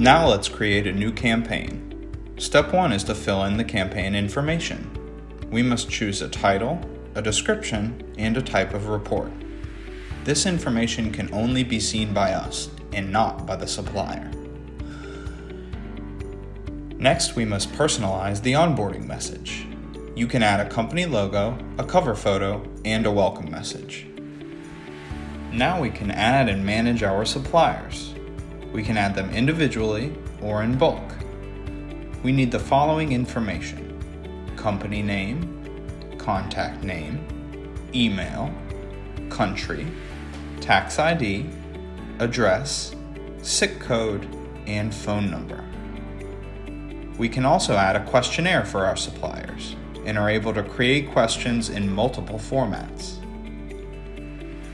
Now let's create a new campaign. Step 1 is to fill in the campaign information. We must choose a title, a description, and a type of report. This information can only be seen by us and not by the supplier. Next, we must personalize the onboarding message. You can add a company logo, a cover photo, and a welcome message. Now we can add and manage our suppliers. We can add them individually or in bulk. We need the following information company name, contact name, email, country, tax ID, address, SIC code, and phone number. We can also add a questionnaire for our suppliers and are able to create questions in multiple formats.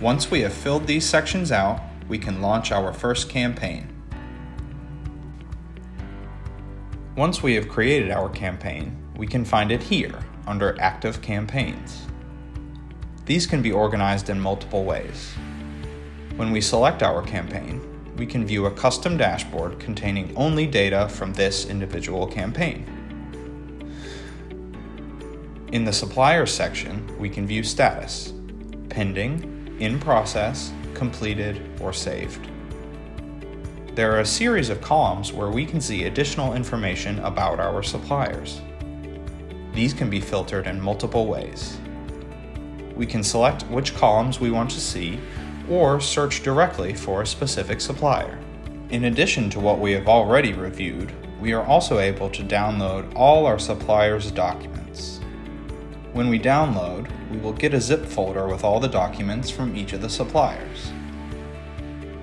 Once we have filled these sections out, we can launch our first campaign. Once we have created our campaign, we can find it here under Active Campaigns. These can be organized in multiple ways. When we select our campaign, we can view a custom dashboard containing only data from this individual campaign. In the Suppliers section, we can view status, pending, in process, completed, or saved. There are a series of columns where we can see additional information about our suppliers. These can be filtered in multiple ways. We can select which columns we want to see or search directly for a specific supplier. In addition to what we have already reviewed, we are also able to download all our suppliers' documents. When we download, we will get a zip folder with all the documents from each of the suppliers.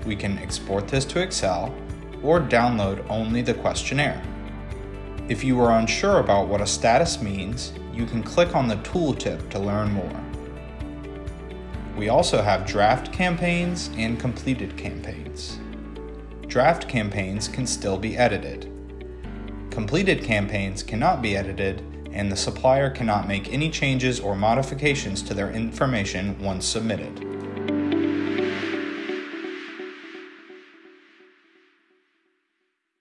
We can export this to Excel or download only the questionnaire. If you are unsure about what a status means, you can click on the tooltip to learn more. We also have draft campaigns and completed campaigns. Draft campaigns can still be edited. Completed campaigns cannot be edited and the supplier cannot make any changes or modifications to their information once submitted.